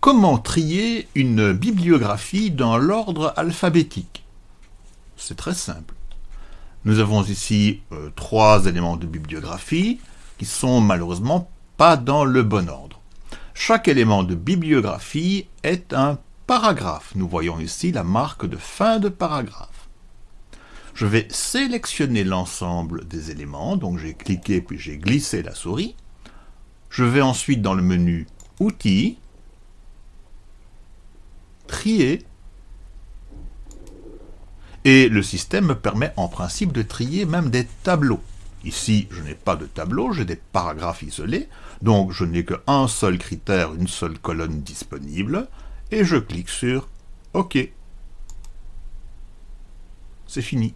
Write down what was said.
Comment trier une bibliographie dans l'ordre alphabétique C'est très simple. Nous avons ici euh, trois éléments de bibliographie qui sont malheureusement pas dans le bon ordre. Chaque élément de bibliographie est un paragraphe. Nous voyons ici la marque de fin de paragraphe. Je vais sélectionner l'ensemble des éléments, donc j'ai cliqué puis j'ai glissé la souris. Je vais ensuite dans le menu Outils, Trier, et le système me permet en principe de trier même des tableaux. Ici, je n'ai pas de tableau, j'ai des paragraphes isolés, donc je n'ai qu'un seul critère, une seule colonne disponible, et je clique sur OK. C'est fini.